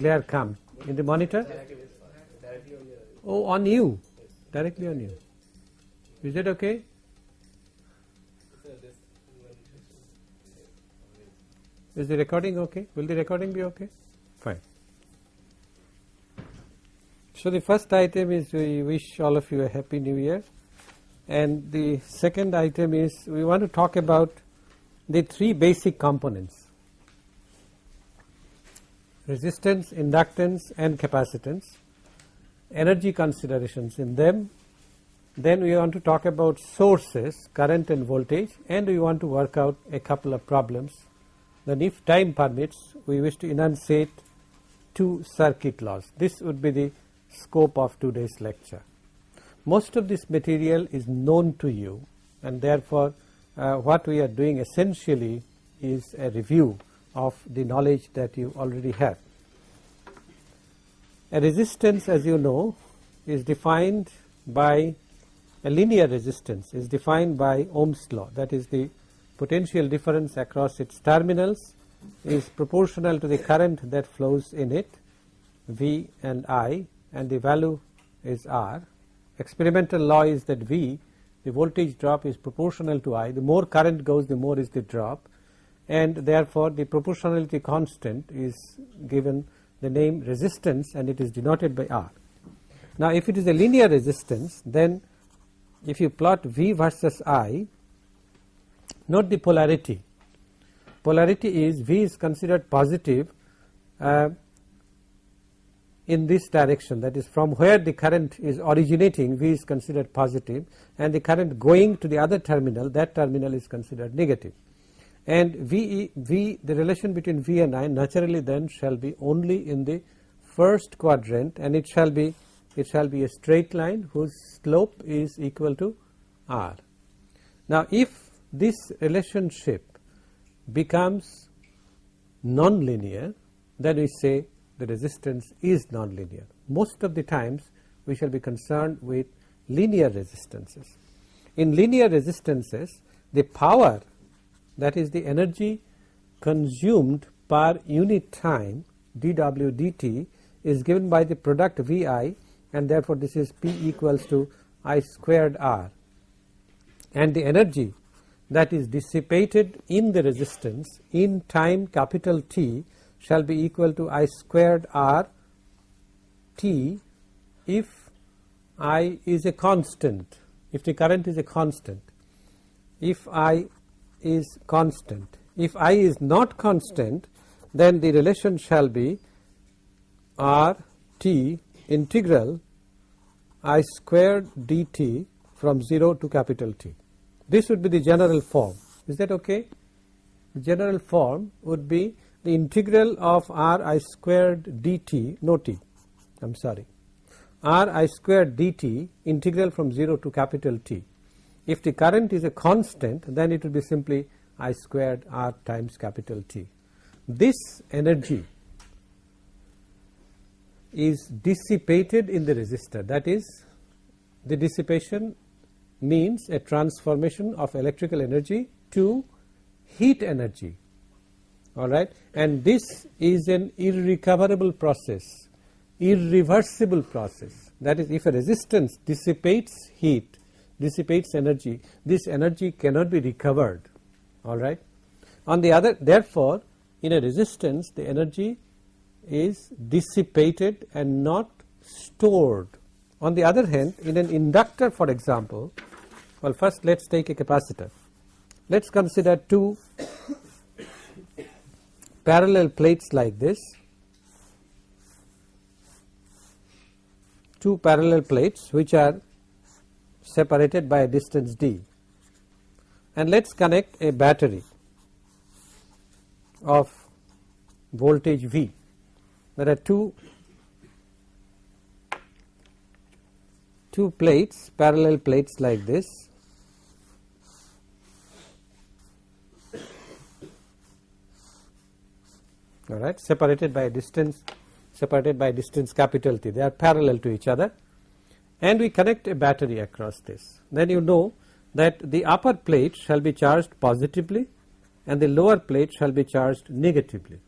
glare come. In the monitor? Oh on you. Directly on you. Is that okay? Is the recording okay? Will the recording be okay? Fine. So the first item is we wish all of you a happy new year. And the second item is we want to talk about the three basic components resistance, inductance and capacitance, energy considerations in them. Then we want to talk about sources, current and voltage and we want to work out a couple of problems. Then if time permits, we wish to enunciate two circuit laws. This would be the scope of today's lecture. Most of this material is known to you and therefore, uh, what we are doing essentially is a review of the knowledge that you already have. A resistance as you know is defined by a linear resistance is defined by Ohm's law that is the potential difference across its terminals is proportional to the current that flows in it V and I and the value is R. Experimental law is that V the voltage drop is proportional to I the more current goes the more is the drop and therefore the proportionality constant is given the name resistance and it is denoted by R. Now if it is a linear resistance then if you plot V versus I note the polarity. Polarity is V is considered positive uh, in this direction. That is from where the current is originating V is considered positive and the current going to the other terminal that terminal is considered negative and V, v the relation between V and I naturally then shall be only in the first quadrant and it shall be it shall be a straight line whose slope is equal to R. Now if this relationship becomes non-linear then we say the resistance is non-linear. Most of the times we shall be concerned with linear resistances. In linear resistances the power that is the energy consumed per unit time dw dt is given by the product Vi and therefore this is P equals to I squared R. And the energy that is dissipated in the resistance in time capital T shall be equal to I squared R T if I is a constant if the current is a constant. If I is constant. If I is not constant then the relation shall be R t integral I squared dt from 0 to capital T. This would be the general form. Is that okay? The general form would be the integral of R I squared dt, no t, I am sorry, R I squared dt integral from 0 to capital T if the current is a constant then it will be simply I squared R times capital T. This energy is dissipated in the resistor. That is the dissipation means a transformation of electrical energy to heat energy. Alright and this is an irrecoverable process irreversible process. That is if a resistance dissipates heat dissipates energy, this energy cannot be recovered alright. On the other therefore, in a resistance the energy is dissipated and not stored. On the other hand in an inductor for example, well first let us take a capacitor. Let us consider two parallel plates like this, two parallel plates which are separated by a distance d. And let us connect a battery of voltage V. There are two two plates parallel plates like this. All right separated by a distance separated by distance capital T. They are parallel to each other and we connect a battery across this. Then you know that the upper plate shall be charged positively and the lower plate shall be charged negatively.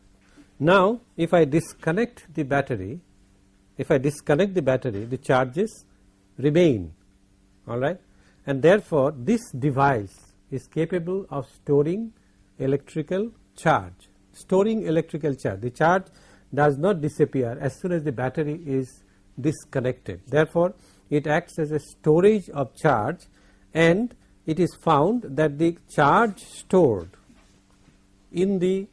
Now if I disconnect the battery, if I disconnect the battery the charges remain alright and therefore this device is capable of storing electrical charge, storing electrical charge. The charge does not disappear as soon as the battery is disconnected. Therefore, it acts as a storage of charge and it is found that the charge stored in the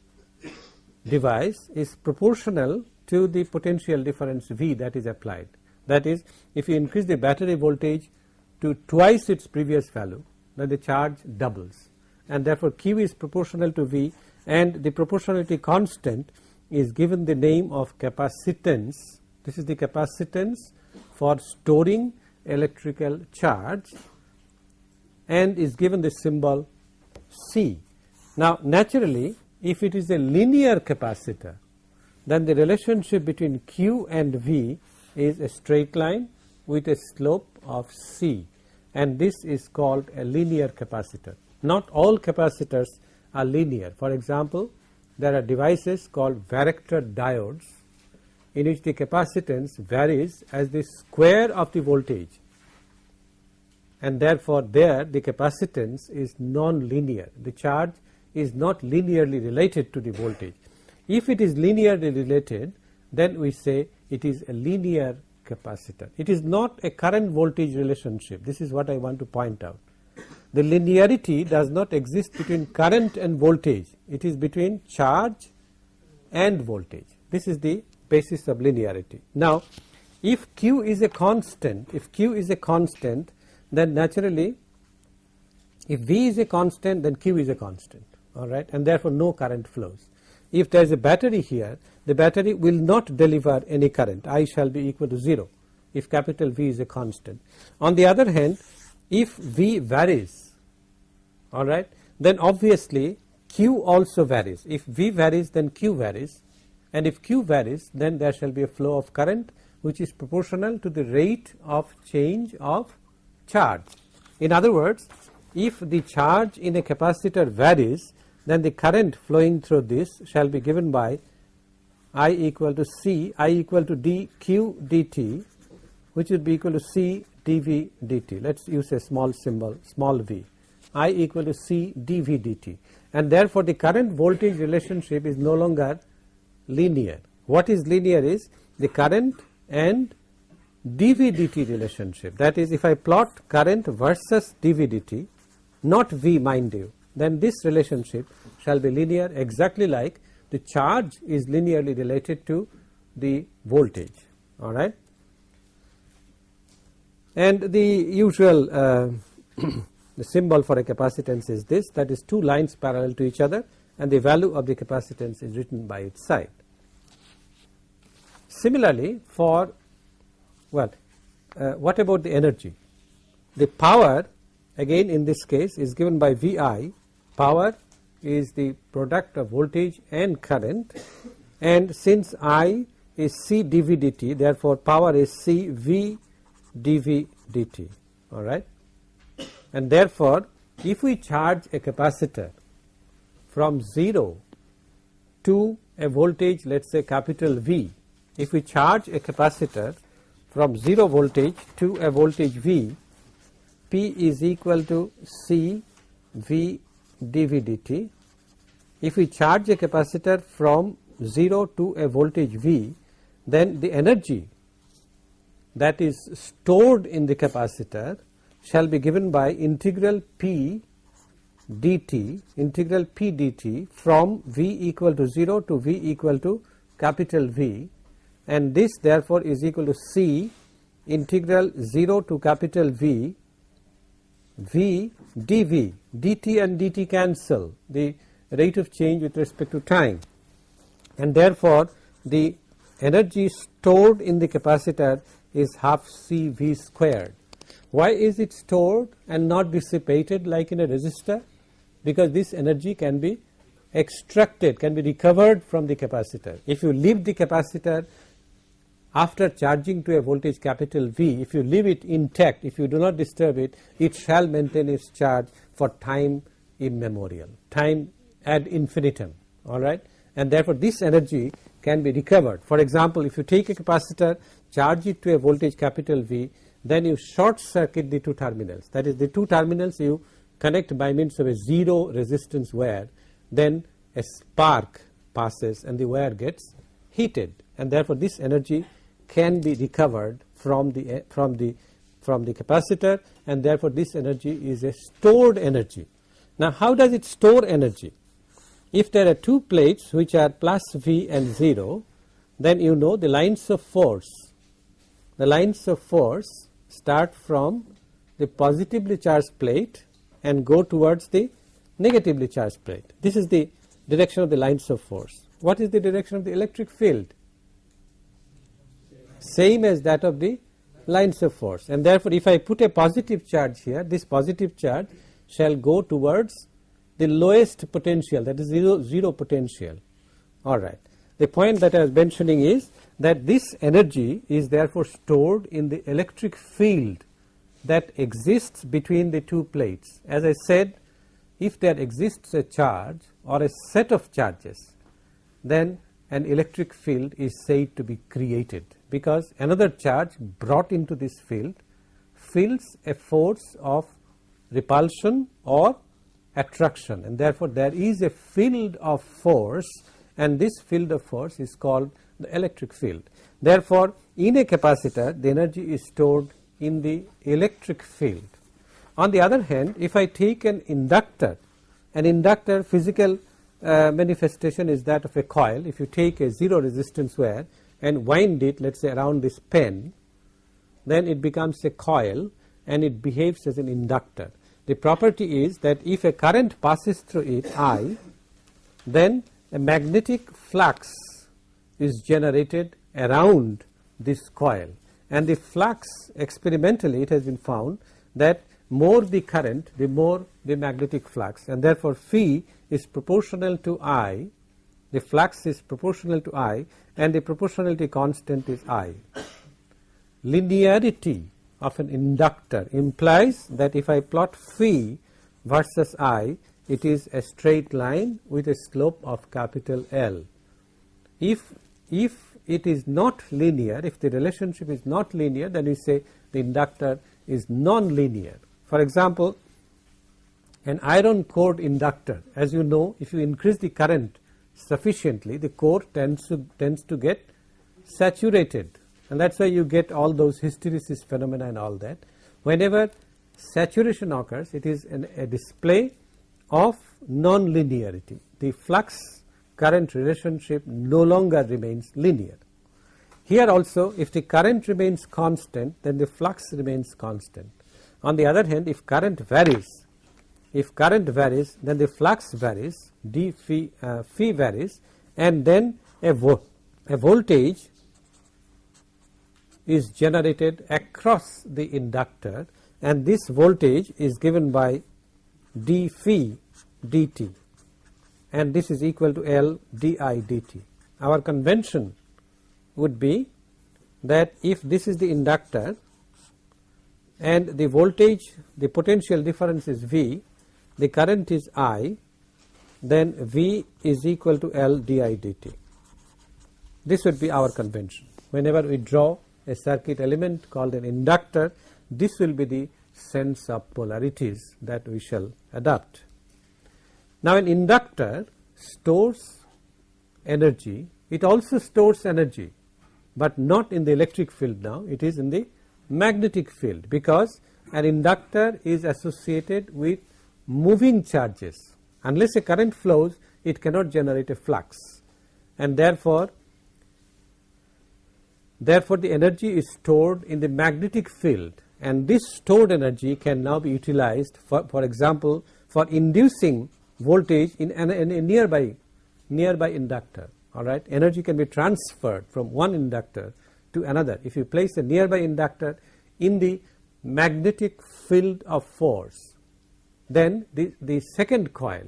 device is proportional to the potential difference V that is applied. That is if you increase the battery voltage to twice its previous value then the charge doubles and therefore Q is proportional to V and the proportionality constant is given the name of capacitance. This is the capacitance for storing electrical charge and is given the symbol C. Now naturally if it is a linear capacitor then the relationship between Q and V is a straight line with a slope of C and this is called a linear capacitor. Not all capacitors are linear. For example, there are devices called varactor diodes in which the capacitance varies as the square of the voltage and therefore there the capacitance is non-linear. The charge is not linearly related to the voltage. If it is linearly related then we say it is a linear capacitor. It is not a current voltage relationship. This is what I want to point out. The linearity does not exist between current and voltage. It is between charge and voltage. This is the basis of linearity. Now, if Q is a constant, if Q is a constant, then naturally if V is a constant, then Q is a constant, all right, and therefore no current flows. If there is a battery here, the battery will not deliver any current. I shall be equal to 0 if capital V is a constant. On the other hand, if V varies, all right, then obviously Q also varies. If V varies, then Q varies, and if Q varies, then there shall be a flow of current which is proportional to the rate of change of charge. In other words, if the charge in a capacitor varies, then the current flowing through this shall be given by I equal to C, I equal to dq dt which would be equal to C dV dt. Let us use a small symbol small v, I equal to C dV dt and therefore the current voltage relationship is no longer linear. What is linear is the current and dV dt relationship that is if I plot current versus dV dt not V mind you then this relationship shall be linear exactly like the charge is linearly related to the voltage all right and the usual uh, the symbol for a capacitance is this that is two lines parallel to each other and the value of the capacitance is written by its side. Similarly for well uh, what about the energy? The power again in this case is given by Vi power is the product of voltage and current. And since I is C dV dt therefore power is C V dV dt alright and therefore if we charge a capacitor from 0 to a voltage let us say capital V if we charge a capacitor from 0 voltage to a voltage V P is equal to C V dV dt. If we charge a capacitor from 0 to a voltage V, then the energy that is stored in the capacitor shall be given by integral P dt, integral P dt from V equal to 0 to V equal to capital V and this therefore is equal to C integral 0 to capital V V dV, dt and dt cancel the rate of change with respect to time and therefore the energy stored in the capacitor is half CV squared. Why is it stored and not dissipated like in a resistor? Because this energy can be extracted, can be recovered from the capacitor. If you leave the capacitor after charging to a voltage capital V, if you leave it intact, if you do not disturb it, it shall maintain its charge for time immemorial, time ad infinitum, alright. and therefore this energy can be recovered. For example, if you take a capacitor charge it to a voltage capital V then you short circuit the two terminals that is the two terminals you connect by means of a zero resistance wire then a spark passes and the wire gets heated and therefore this energy can be recovered from the eh, from the from the capacitor and therefore this energy is a stored energy. Now how does it store energy? If there are two plates which are plus V and 0 then you know the lines of force the lines of force start from the positively charged plate and go towards the negatively charged plate. This is the direction of the lines of force. What is the direction of the electric field? Same as that of the lines of force and therefore if I put a positive charge here this positive charge shall go towards the lowest potential that is 0, zero potential alright. The point that I was mentioning is that this energy is therefore stored in the electric field that exists between the two plates. As I said if there exists a charge or a set of charges then an electric field is said to be created because another charge brought into this field feels a force of repulsion or attraction and therefore there is a field of force and this field of force is called the electric field. Therefore, in a capacitor the energy is stored in the electric field. On the other hand if I take an inductor, an inductor physical uh, manifestation is that of a coil. If you take a zero resistance wire and wind it let us say around this pen then it becomes a coil and it behaves as an inductor. The property is that if a current passes through it I then a magnetic flux is generated around this coil and the flux experimentally it has been found that more the current the more the magnetic flux and therefore phi is proportional to I, the flux is proportional to I and the proportionality constant is I. Linearity of an inductor implies that if I plot phi versus I, it is a straight line with a slope of capital L. If, if it is not linear, if the relationship is not linear, then we say the inductor is non-linear. For example, an iron core inductor as you know if you increase the current sufficiently the core tends to tends to get saturated and that is why you get all those hysteresis phenomena and all that. Whenever saturation occurs it is an, a display of non-linearity the flux current relationship no longer remains linear. Here also if the current remains constant then the flux remains constant. On the other hand if current varies if current varies then the flux varies d phi, uh, phi varies and then a, vo a voltage is generated across the inductor and this voltage is given by d phi dt and this is equal to L di dt. Our convention would be that if this is the inductor and the voltage the potential difference is V the current is I then V is equal to L di dt. This would be our convention. Whenever we draw a circuit element called an inductor, this will be the sense of polarities that we shall adopt. Now an inductor stores energy, it also stores energy, but not in the electric field now, it is in the magnetic field because an inductor is associated with moving charges. Unless a current flows it cannot generate a flux. And therefore therefore the energy is stored in the magnetic field. And this stored energy can now be utilized for, for example for inducing voltage in, an, in a nearby nearby inductor. All right? Energy can be transferred from one inductor to another. If you place a nearby inductor in the magnetic field of force then the, the second coil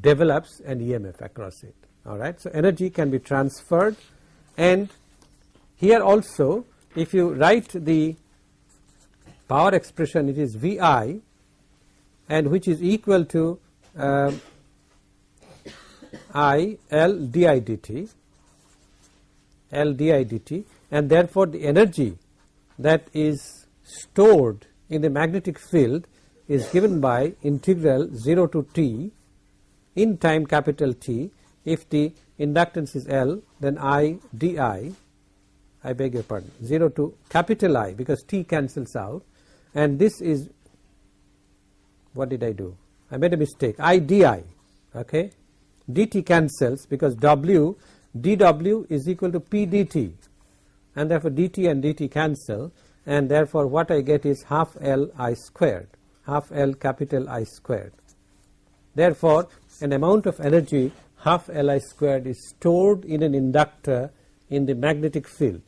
develops an EMF across it alright. So, energy can be transferred and here also if you write the power expression it is VI and which is equal to uh, I L di dt L di dt and therefore the energy that is stored in the magnetic field is given by integral 0 to t in time capital T. If the inductance is L then I di I beg your pardon 0 to capital I because T cancels out. And this is what did I do? I made a mistake. I di okay? Dt cancels because W dW is equal to P dt and therefore dt and dt cancel. And therefore what I get is half L I squared half L capital I squared. Therefore, an amount of energy half L I squared is stored in an inductor in the magnetic field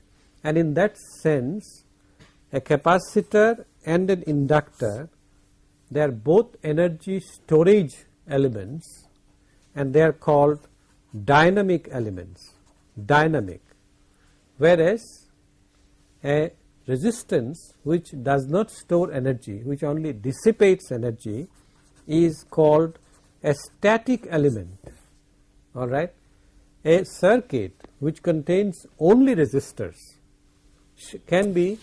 and in that sense a capacitor and an inductor they are both energy storage elements and they are called dynamic elements dynamic whereas a resistance which does not store energy which only dissipates energy is called a static element alright. A circuit which contains only resistors can be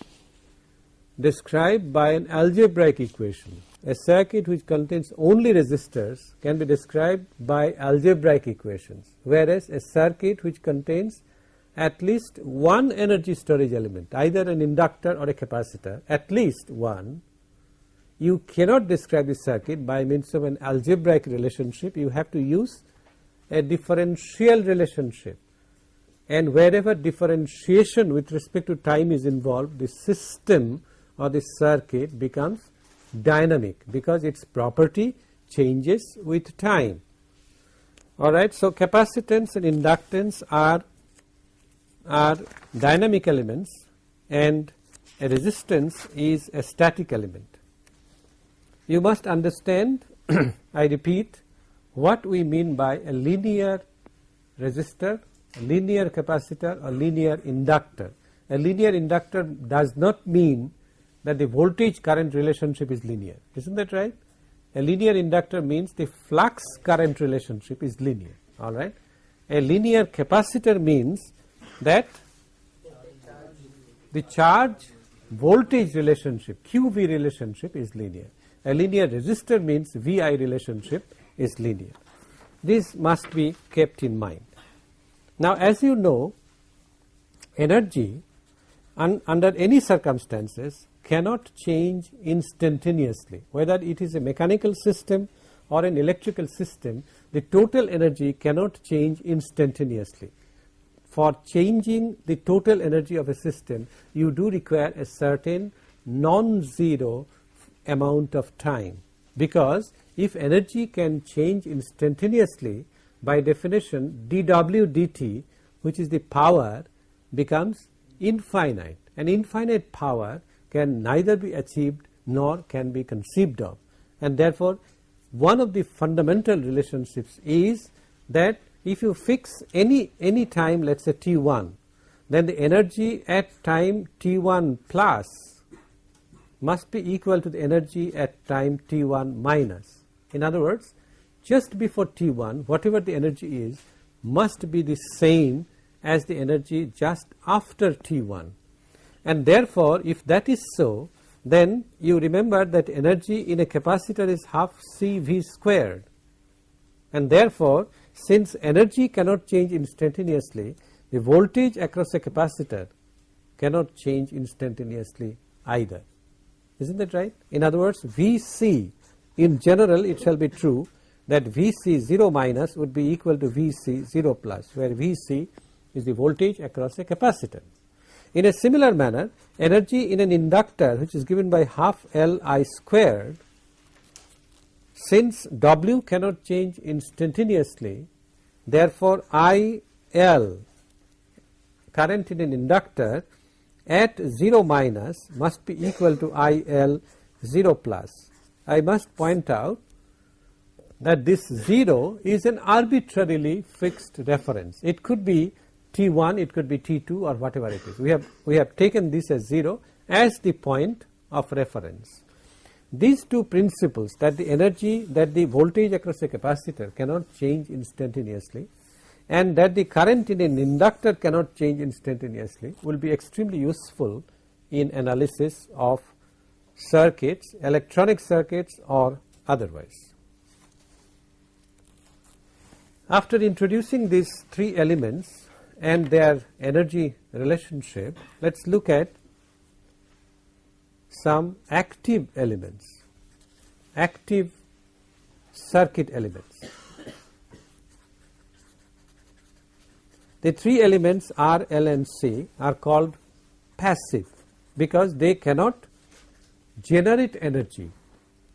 described by an algebraic equation. A circuit which contains only resistors can be described by algebraic equations whereas a circuit which contains at least one energy storage element either an inductor or a capacitor at least one. You cannot describe the circuit by means of an algebraic relationship. You have to use a differential relationship. And wherever differentiation with respect to time is involved the system or the circuit becomes dynamic because its property changes with time. Alright. So, capacitance and inductance are are dynamic elements and a resistance is a static element. You must understand I repeat what we mean by a linear resistor, a linear capacitor or linear inductor. A linear inductor does not mean that the voltage current relationship is linear is not that right. A linear inductor means the flux current relationship is linear alright. A linear capacitor means that the charge voltage relationship QV relationship is linear. A linear resistor means VI relationship is linear. This must be kept in mind. Now as you know energy un under any circumstances cannot change instantaneously whether it is a mechanical system or an electrical system the total energy cannot change instantaneously for changing the total energy of a system you do require a certain non-zero amount of time. Because if energy can change instantaneously by definition dw dt which is the power becomes infinite. And infinite power can neither be achieved nor can be conceived of. And therefore one of the fundamental relationships is that if you fix any any time let us say t1 then the energy at time t1 plus must be equal to the energy at time t1 minus. In other words just before t1 whatever the energy is must be the same as the energy just after t1 and therefore if that is so then you remember that energy in a capacitor is half C V squared and therefore since energy cannot change instantaneously, the voltage across a capacitor cannot change instantaneously either. Isn't that right? In other words, Vc in general it shall be true that Vc 0 minus would be equal to Vc 0 plus where Vc is the voltage across a capacitor. In a similar manner energy in an inductor which is given by half L I squared since W cannot change instantaneously, therefore I L current in an inductor at 0 minus must be equal to I L 0 plus. I must point out that this 0 is an arbitrarily fixed reference. It could be T1, it could be T2 or whatever it is. We have, we have taken this as 0 as the point of reference. These two principles that the energy that the voltage across a capacitor cannot change instantaneously and that the current in an inductor cannot change instantaneously will be extremely useful in analysis of circuits, electronic circuits or otherwise. After introducing these three elements and their energy relationship, let us look at some active elements, active circuit elements. The three elements R, L and C are called passive because they cannot generate energy.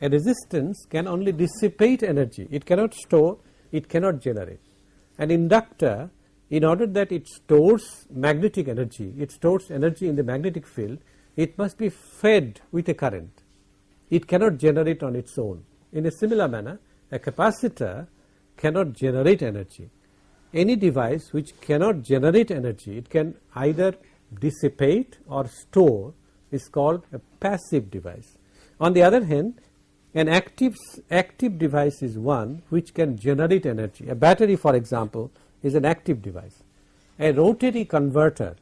A resistance can only dissipate energy, it cannot store, it cannot generate. An inductor in order that it stores magnetic energy, it stores energy in the magnetic field, it must be fed with a current. It cannot generate on its own. In a similar manner, a capacitor cannot generate energy. Any device which cannot generate energy, it can either dissipate or store is called a passive device. On the other hand, an active, active device is one which can generate energy. A battery for example is an active device. A rotary converter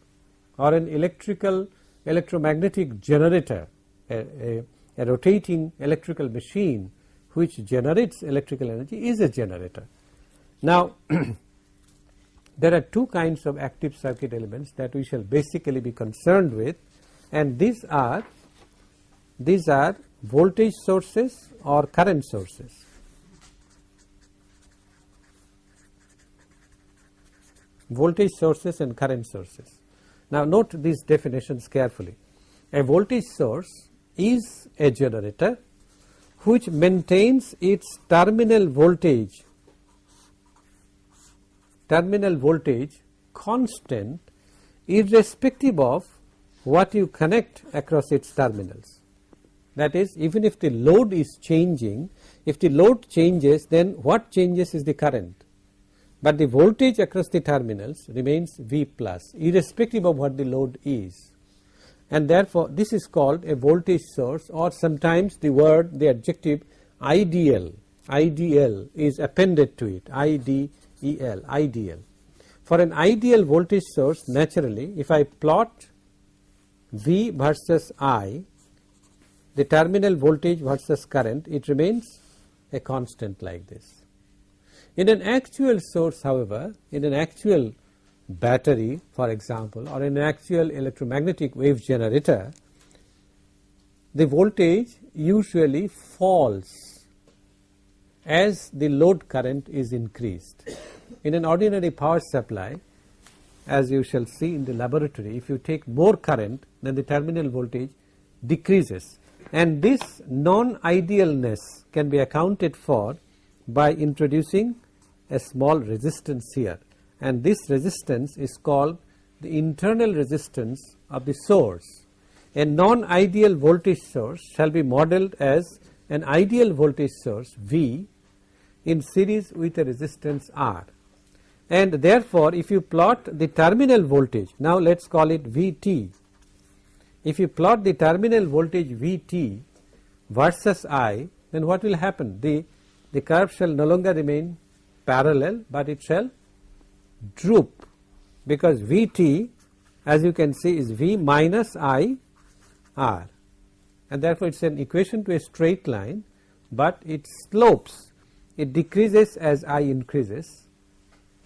or an electrical electromagnetic generator, a, a, a rotating electrical machine which generates electrical energy is a generator. Now, there are two kinds of active circuit elements that we shall basically be concerned with and these are these are voltage sources or current sources. Voltage sources and current sources. Now note these definitions carefully. A voltage source is a generator which maintains its terminal voltage terminal voltage constant irrespective of what you connect across its terminals. That is even if the load is changing, if the load changes then what changes is the current, but the voltage across the terminals remains V plus irrespective of what the load is and therefore, this is called a voltage source or sometimes the word the adjective ideal ideal is appended to it IDEL ideal. For an ideal voltage source naturally if I plot V versus I the terminal voltage versus current it remains a constant like this. In an actual source however, in an actual battery for example or in an actual electromagnetic wave generator, the voltage usually falls as the load current is increased. In an ordinary power supply as you shall see in the laboratory if you take more current then the terminal voltage decreases and this non-idealness can be accounted for by introducing a small resistance here. And this resistance is called the internal resistance of the source. A non-ideal voltage source shall be modeled as an ideal voltage source V in series with a resistance R. And therefore if you plot the terminal voltage now let us call it Vt if you plot the terminal voltage Vt versus I then what will happen? The the curve shall no longer remain parallel but it shall droop because Vt as you can see is V minus I R and therefore it is an equation to a straight line but it slopes it decreases as I increases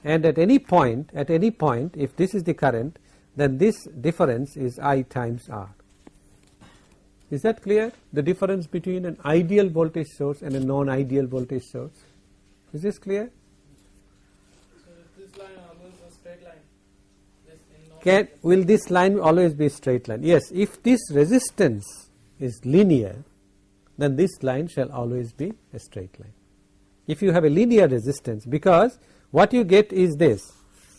and at any point at any point if this is the current then this difference is I times R. Is that clear? The difference between an ideal voltage source and a non-ideal voltage source. Is this clear? Can, will this line always be straight line? Yes, if this resistance is linear, then this line shall always be a straight line. If you have a linear resistance, because what you get is this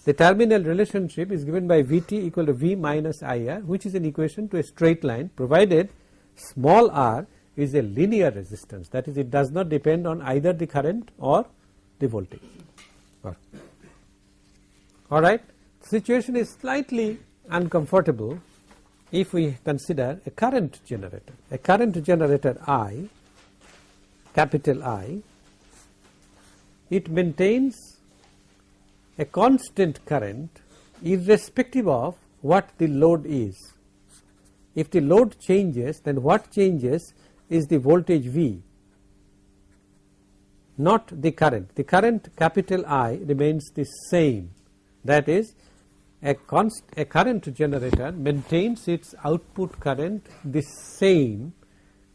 the terminal relationship is given by Vt equal to V minus IR which is an equation to a straight line provided small r is a linear resistance that is it does not depend on either the current or the voltage. Alright, situation is slightly uncomfortable if we consider a current generator, a current generator I, capital I, it maintains a constant current irrespective of what the load is. If the load changes then what changes is the voltage V not the current. The current capital I remains the same that is a, const, a current generator maintains its output current the same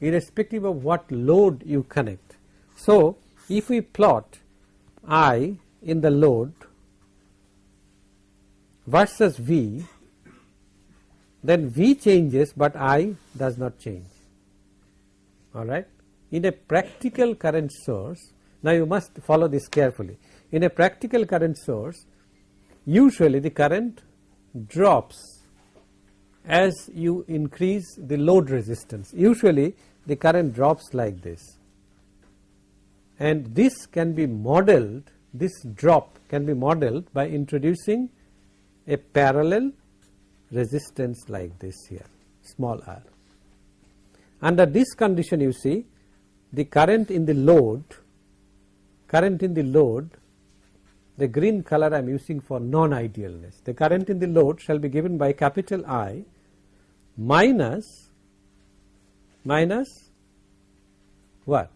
irrespective of what load you connect. So, if we plot I in the load versus V then V changes, but I does not change alright. In a practical current source now you must follow this carefully in a practical current source usually the current drops as you increase the load resistance usually the current drops like this and this can be modeled this drop can be modeled by introducing a parallel resistance like this here small r. Under this condition you see the current in the load current in the load the green color I am using for non-idealness. The current in the load shall be given by capital I minus minus what?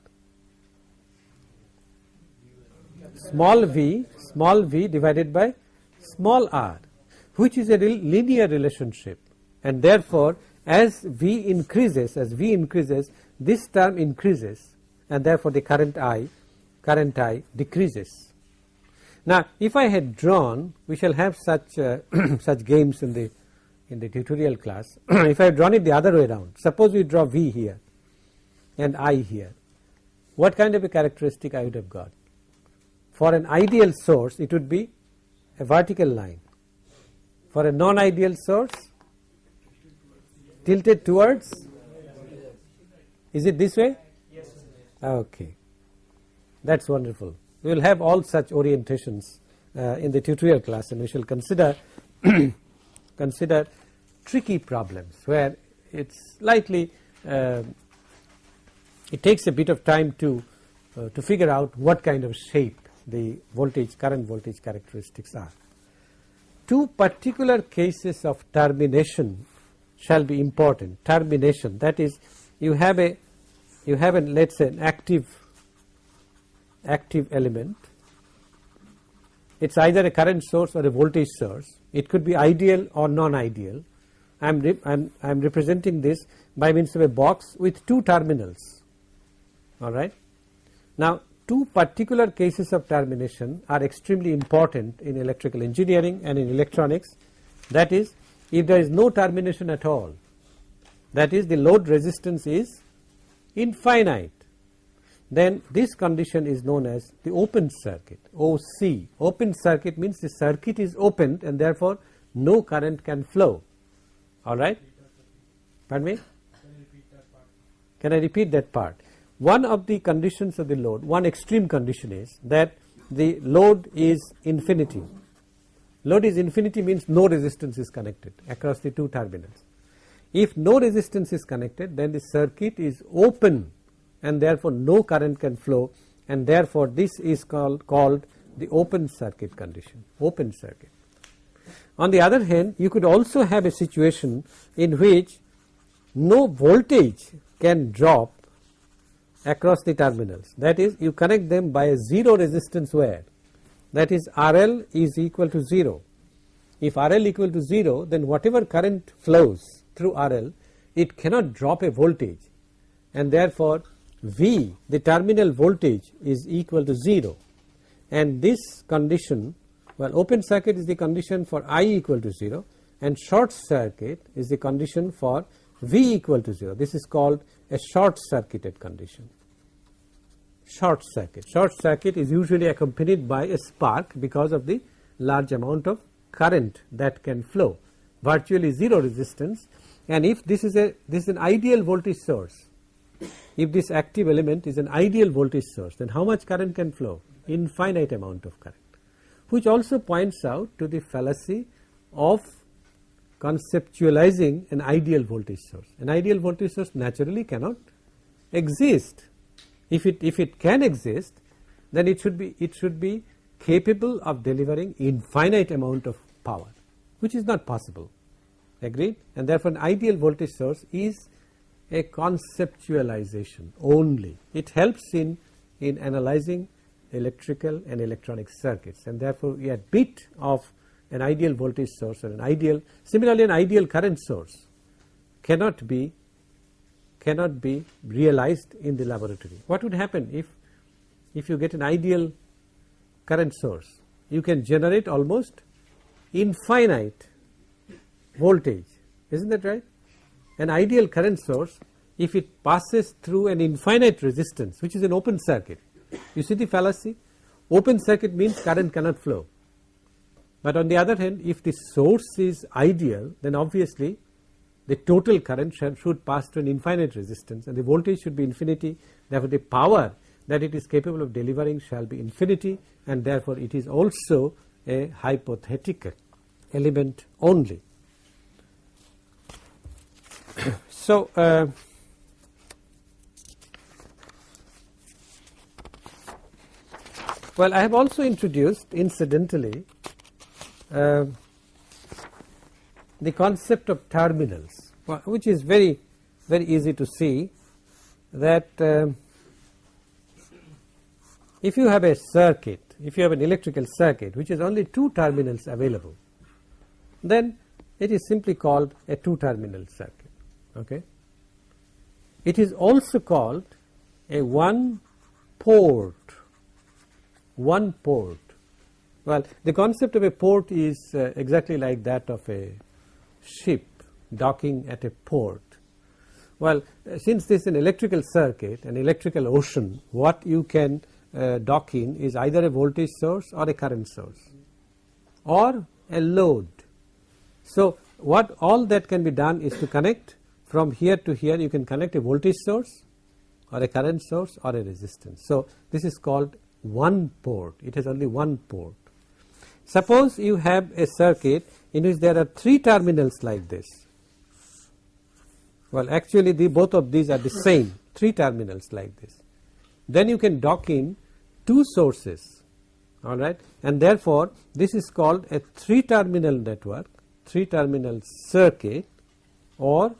Small v small v divided by small r which is a linear relationship and therefore as v increases as v increases this term increases and therefore the current I current I decreases. Now, if I had drawn we shall have such uh, such games in the in the tutorial class. If I had drawn it the other way around suppose we draw V here and I here what kind of a characteristic I would have got? For an ideal source it would be a vertical line. For a non-ideal source tilted towards? Is it this way? Yes. okay. That is wonderful. We will have all such orientations uh, in the tutorial class and we shall consider consider tricky problems where it is slightly uh, it takes a bit of time to uh, to figure out what kind of shape the voltage current voltage characteristics are. Two particular cases of termination shall be important termination that is you have a you have an let us say an active active element. It is either a current source or a voltage source. It could be ideal or non-ideal. I am I'm, I'm representing this by means of a box with two terminals. All right. Now, two particular cases of termination are extremely important in electrical engineering and in electronics. That is, if there is no termination at all, that is the load resistance is infinite then this condition is known as the open circuit OC. Open circuit means the circuit is opened and therefore no current can flow. Alright? Pardon me? Can I repeat that part? One of the conditions of the load, one extreme condition is that the load is infinity. Load is infinity means no resistance is connected across the two terminals. If no resistance is connected then the circuit is open and therefore no current can flow and therefore this is called called the open circuit condition open circuit. On the other hand you could also have a situation in which no voltage can drop across the terminals that is you connect them by a 0 resistance wire that is RL is equal to 0. If RL equal to 0 then whatever current flows through RL it cannot drop a voltage and therefore V the terminal voltage is equal to 0 and this condition well open circuit is the condition for I equal to 0 and short circuit is the condition for V equal to 0 this is called a short circuited condition. Short circuit. Short circuit is usually accompanied by a spark because of the large amount of current that can flow. Virtually 0 resistance. And if this is a this is an ideal voltage source if this active element is an ideal voltage source then how much current can flow infinite amount of current which also points out to the fallacy of conceptualizing an ideal voltage source. An ideal voltage source naturally cannot exist. If it if it can exist then it should be it should be capable of delivering infinite amount of power which is not possible agreed and therefore an ideal voltage source is a conceptualization only. It helps in in analyzing electrical and electronic circuits and therefore a bit of an ideal voltage source or an ideal similarly an ideal current source cannot be cannot be realized in the laboratory. What would happen if if you get an ideal current source? You can generate almost infinite voltage. Isn't that right an ideal current source if it passes through an infinite resistance which is an open circuit. You see the fallacy? Open circuit means current cannot flow. But on the other hand if the source is ideal then obviously the total current should pass through an infinite resistance and the voltage should be infinity. Therefore the power that it is capable of delivering shall be infinity and therefore it is also a hypothetical element only. So, uh, well I have also introduced incidentally uh, the concept of terminals which is very very easy to see that uh, if you have a circuit if you have an electrical circuit which is only two terminals available then it is simply called a two terminal circuit okay? It is also called a one port one port. Well the concept of a port is uh, exactly like that of a ship docking at a port. Well uh, since this is an electrical circuit an electrical ocean what you can uh, dock in is either a voltage source or a current source or a load. So what all that can be done is to connect from here to here you can connect a voltage source or a current source or a resistance. So this is called one port it has only one port. Suppose you have a circuit in which there are three terminals like this well actually the both of these are the same three terminals like this then you can dock in two sources alright and therefore this is called a three terminal network three terminal circuit or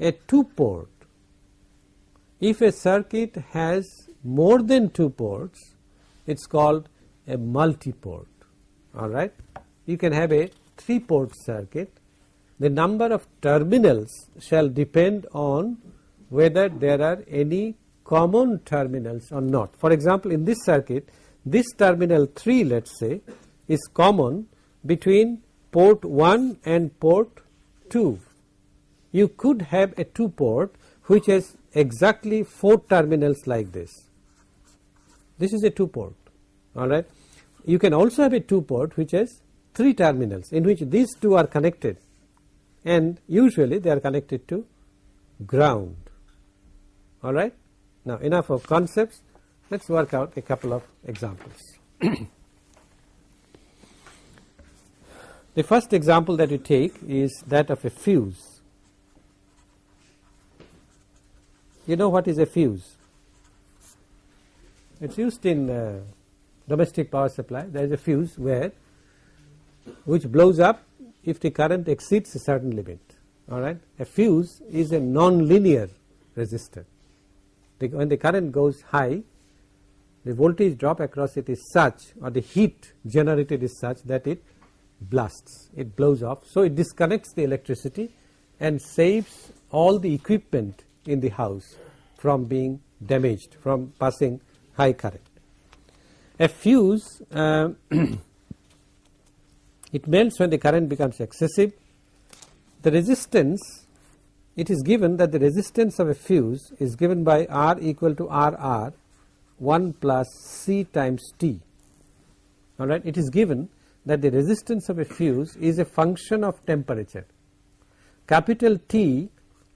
a two port. If a circuit has more than two ports it is called a multi port alright. You can have a three port circuit the number of terminals shall depend on whether there are any common terminals or not. For example, in this circuit this terminal 3 let us say is common between port 1 and port 2. You could have a 2 port which has exactly 4 terminals like this. This is a 2 port alright. You can also have a 2 port which has 3 terminals in which these two are connected and usually they are connected to ground alright. Now enough of concepts let us work out a couple of examples. The first example that we take is that of a fuse. You know what is a fuse? It is used in uh, domestic power supply. There is a fuse where which blows up if the current exceeds a certain limit. All right. A fuse is a non-linear resistor. The, when the current goes high, the voltage drop across it is such, or the heat generated is such that it blasts it blows off. So, it disconnects the electricity and saves all the equipment in the house from being damaged from passing high current. A fuse uh, it melts when the current becomes excessive. The resistance it is given that the resistance of a fuse is given by R equal to RR 1 plus C times T alright it is given that the resistance of a fuse is a function of temperature. Capital T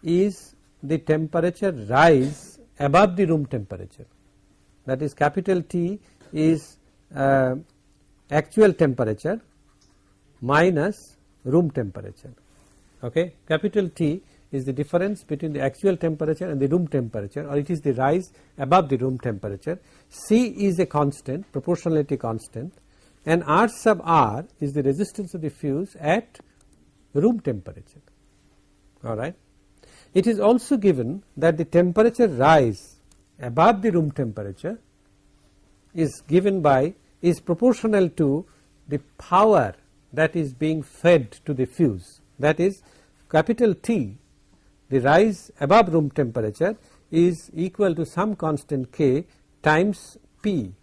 is the temperature rise above the room temperature that is capital T is uh, actual temperature minus room temperature okay capital T is the difference between the actual temperature and the room temperature or it is the rise above the room temperature. C is a constant proportionality constant and R sub R is the resistance of the fuse at room temperature alright. It is also given that the temperature rise above the room temperature is given by is proportional to the power that is being fed to the fuse that is capital T the rise above room temperature is equal to some constant k times P.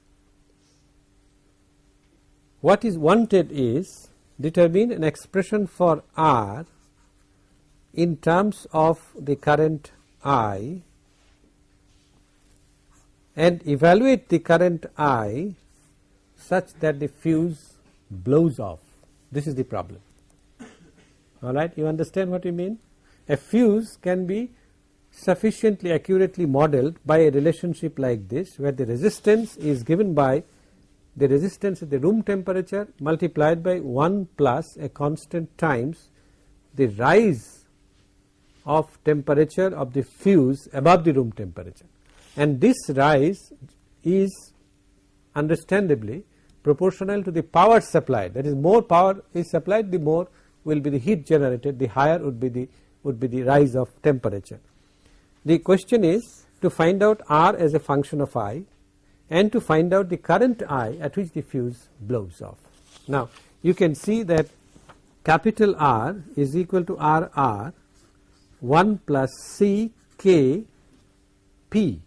What is wanted is determine an expression for R in terms of the current I and evaluate the current I such that the fuse blows off. This is the problem. Alright, you understand what we mean? A fuse can be sufficiently accurately modeled by a relationship like this where the resistance is given by the resistance at the room temperature multiplied by 1 plus a constant times the rise of temperature of the fuse above the room temperature and this rise is understandably proportional to the power supplied that is more power is supplied the more will be the heat generated the higher would be the would be the rise of temperature. The question is to find out R as a function of I and to find out the current I at which the fuse blows off. Now you can see that capital R is equal to R R 1 plus C K P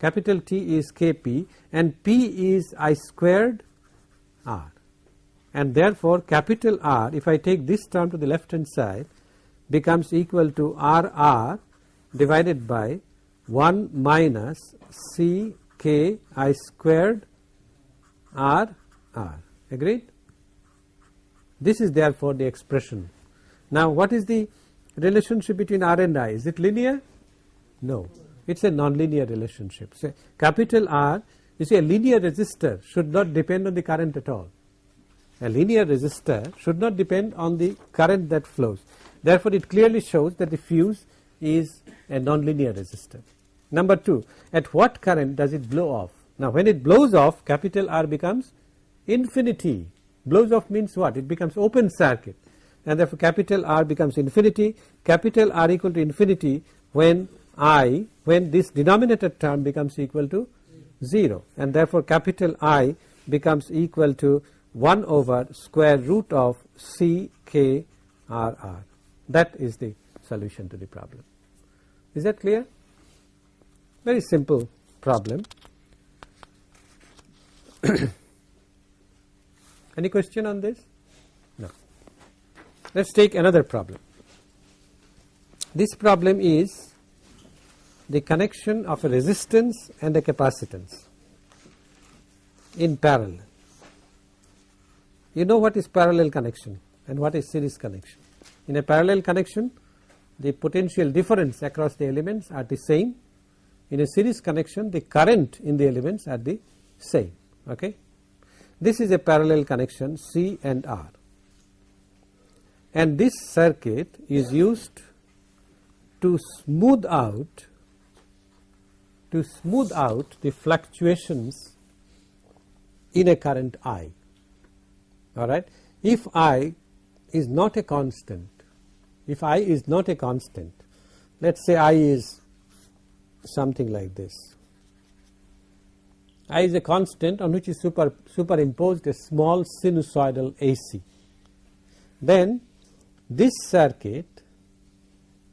capital T is K P and P is I squared R and therefore capital R if I take this term to the left hand side becomes equal to R R divided by 1 minus C K I squared R R agreed. This is therefore the expression. Now what is the relationship between R and I is it linear? No it is a nonlinear relationship. So capital R you see a linear resistor should not depend on the current at all. A linear resistor should not depend on the current that flows Therefore, it clearly shows that the fuse is a nonlinear resistor. Number 2 at what current does it blow off? Now when it blows off capital R becomes infinity blows off means what it becomes open circuit and therefore capital R becomes infinity capital R equal to infinity when I when this denominator term becomes equal to 0 and therefore capital I becomes equal to 1 over square root of C K R R. That is the solution to the problem. Is that clear? Very simple problem. Any question on this? Let us take another problem. This problem is the connection of a resistance and a capacitance in parallel. You know what is parallel connection and what is series connection. In a parallel connection the potential difference across the elements are the same. In a series connection the current in the elements are the same. Okay. This is a parallel connection C and R and this circuit is used to smooth out to smooth out the fluctuations in a current I. Alright. If I is not a constant if i is not a constant let us say i is something like this. I is a constant on which is super superimposed a small sinusoidal AC then this circuit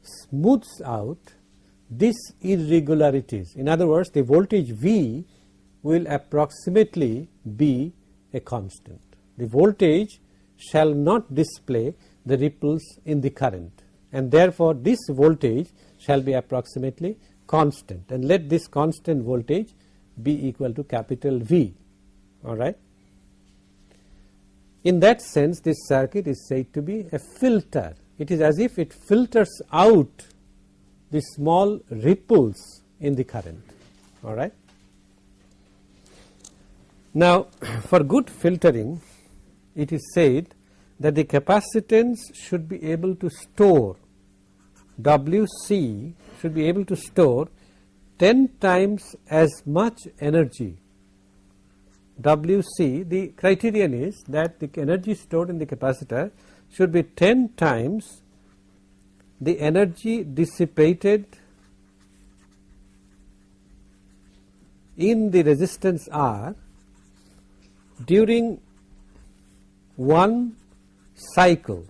smooths out these irregularities. In other words the voltage V will approximately be a constant. The voltage shall not display the ripples in the current and therefore this voltage shall be approximately constant and let this constant voltage be equal to capital V. Alright. In that sense this circuit is said to be a filter it is as if it filters out the small ripples in the current alright. Now for good filtering it is said that the capacitance should be able to store WC should be able to store 10 times as much energy WC the criterion is that the energy stored in the capacitor should be 10 times the energy dissipated in the resistance R during one cycle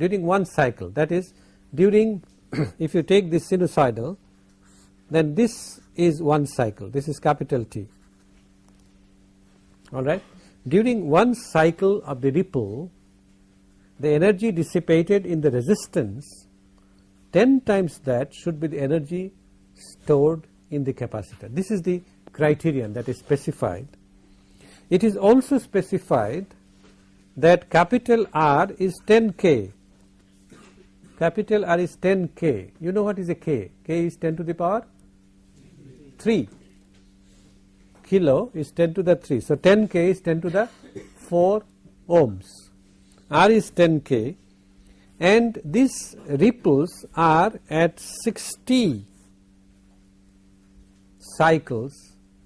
during one cycle. That is during if you take this sinusoidal then this is one cycle. This is capital T alright. During one cycle of the ripple the energy dissipated in the resistance 10 times that should be the energy stored in the capacitor. This is the criterion that is specified. It is also specified that capital R is 10 K, capital R is 10 K. You know what is a K? K is 10 to the power 3 kilo is 10 to the 3. So, 10 K is 10 to the 4 ohms. R is 10 K and these ripples are at 60 cycles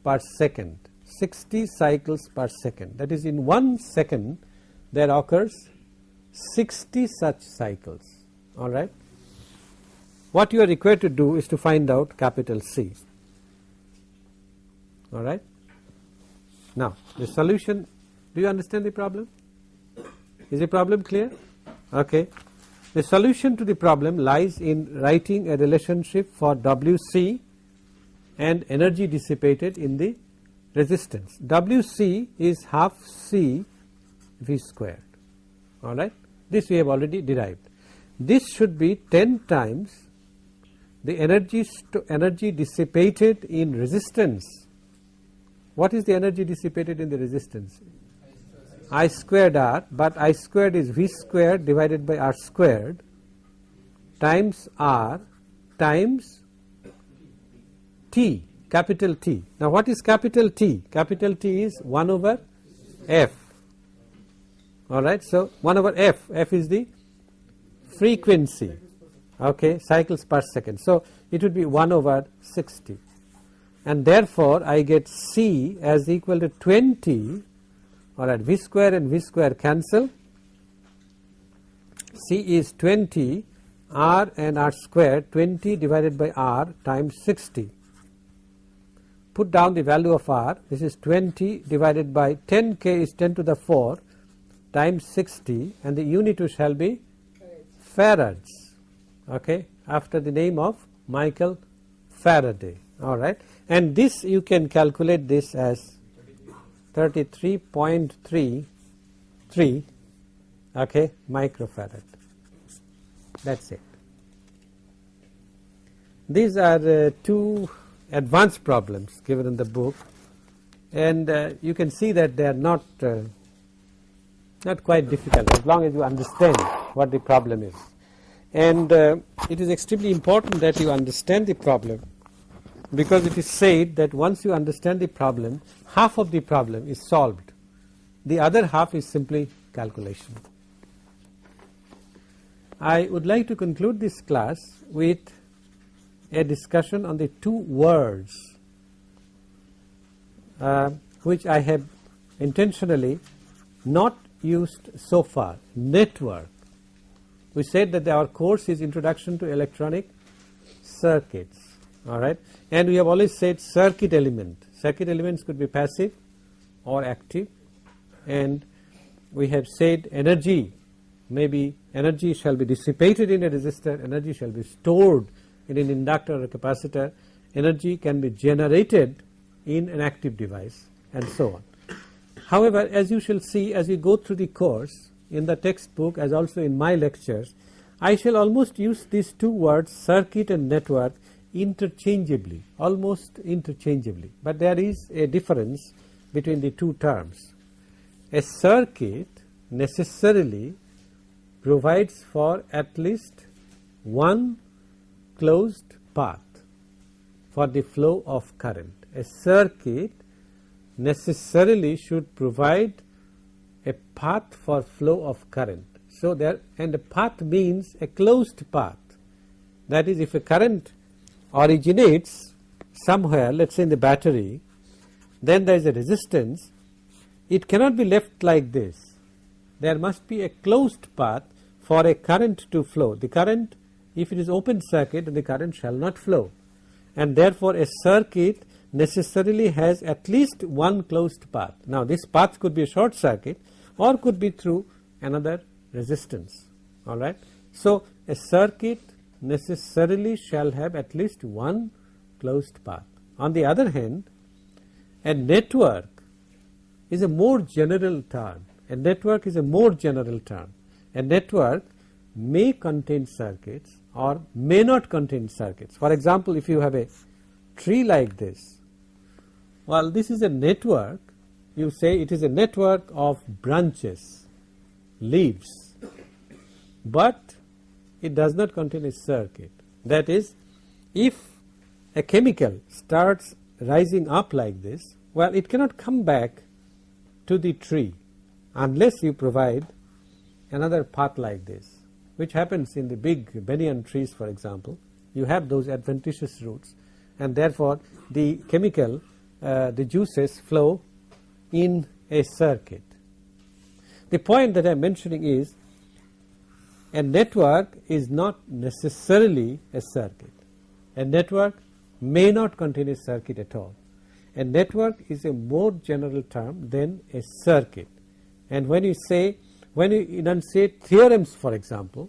per second 60 cycles per second that is in 1 second there occurs 60 such cycles alright. What you are required to do is to find out capital C alright. Now the solution do you understand the problem is the problem clear okay. The solution to the problem lies in writing a relationship for WC and energy dissipated in the resistance. WC is half C V squared alright. This we have already derived. This should be 10 times the energy energy dissipated in resistance. What is the energy dissipated in the resistance? I squared R, but I squared is V squared divided by R squared times R times T capital T. Now what is capital T? Capital T is 1 over F alright. So 1 over F, F is the frequency okay cycles per second. So it would be 1 over 60 and therefore I get C as equal to 20 alright V square and V square cancel. C is 20 R and R square 20 divided by R times 60 put down the value of R this is 20 divided by 10 K is 10 to the 4 times 60 and the unit shall be farads okay after the name of Michael Faraday. Alright and this you can calculate this as 33.33 okay microfarad. That's it. These are uh, two advanced problems given in the book. And uh, you can see that they are not uh, not quite difficult as long as you understand what the problem is. And uh, it is extremely important that you understand the problem because it is said that once you understand the problem half of the problem is solved the other half is simply calculation. I would like to conclude this class with a discussion on the two words uh, which I have intentionally not used so far network. We said that our course is introduction to electronic circuits alright and we have always said circuit element. Circuit elements could be passive or active. And we have said energy. Maybe energy shall be dissipated in a resistor. Energy shall be stored in an inductor or a capacitor. Energy can be generated in an active device and so on. However, as you shall see as we go through the course in the textbook as also in my lectures I shall almost use these two words circuit and network interchangeably almost interchangeably, but there is a difference between the two terms. A circuit necessarily provides for at least one closed path for the flow of current. A circuit necessarily should provide a path for flow of current So there and a path means a closed path that is if a current originates somewhere let us say in the battery then there is a resistance. It cannot be left like this. There must be a closed path for a current to flow. The current if it is open circuit the current shall not flow. And therefore a circuit necessarily has at least one closed path. Now this path could be a short circuit or could be through another resistance. Alright. So a circuit necessarily shall have at least one closed path. On the other hand a network is a more general term, a network is a more general term. A network may contain circuits or may not contain circuits. For example, if you have a tree like this, well this is a network, you say it is a network of branches, leaves, but it does not contain a circuit. That is, if a chemical starts rising up like this, well it cannot come back to the tree unless you provide another path like this which happens in the big banyan trees for example you have those adventitious roots and therefore the chemical uh, the juices flow in a circuit. The point that I am mentioning is a network is not necessarily a circuit. A network may not contain a circuit at all. A network is a more general term than a circuit and when you say when you enunciate theorems for example,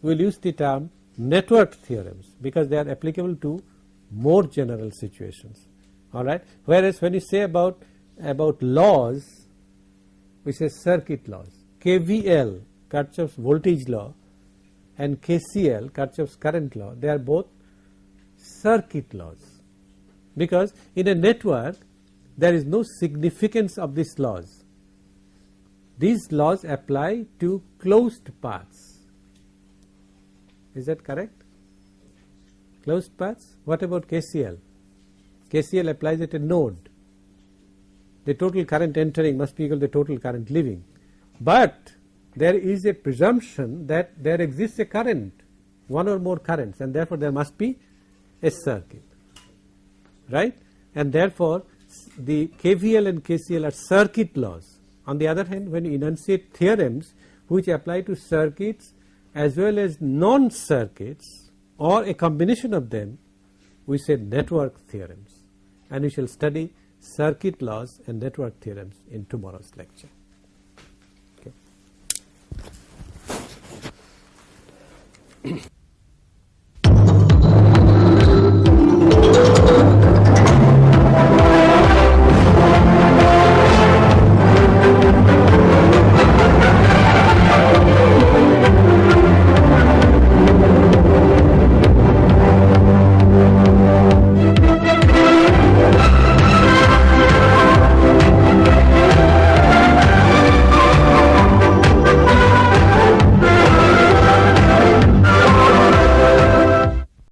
we will use the term network theorems because they are applicable to more general situations alright. Whereas when you say about about laws we say circuit laws KVL Kirchhoff's voltage law and KCL Kirchhoff's current law they are both circuit laws because in a network there is no significance of these laws these laws apply to closed paths. Is that correct? Closed paths? What about KCL? KCL applies at a node. The total current entering must be equal to the total current leaving. But there is a presumption that there exists a current, one or more currents and therefore there must be a circuit, right? And therefore the KVL and KCL are circuit laws on the other hand, when you enunciate theorems which apply to circuits as well as non-circuits or a combination of them, we say network theorems and we shall study circuit laws and network theorems in tomorrow's lecture. Okay.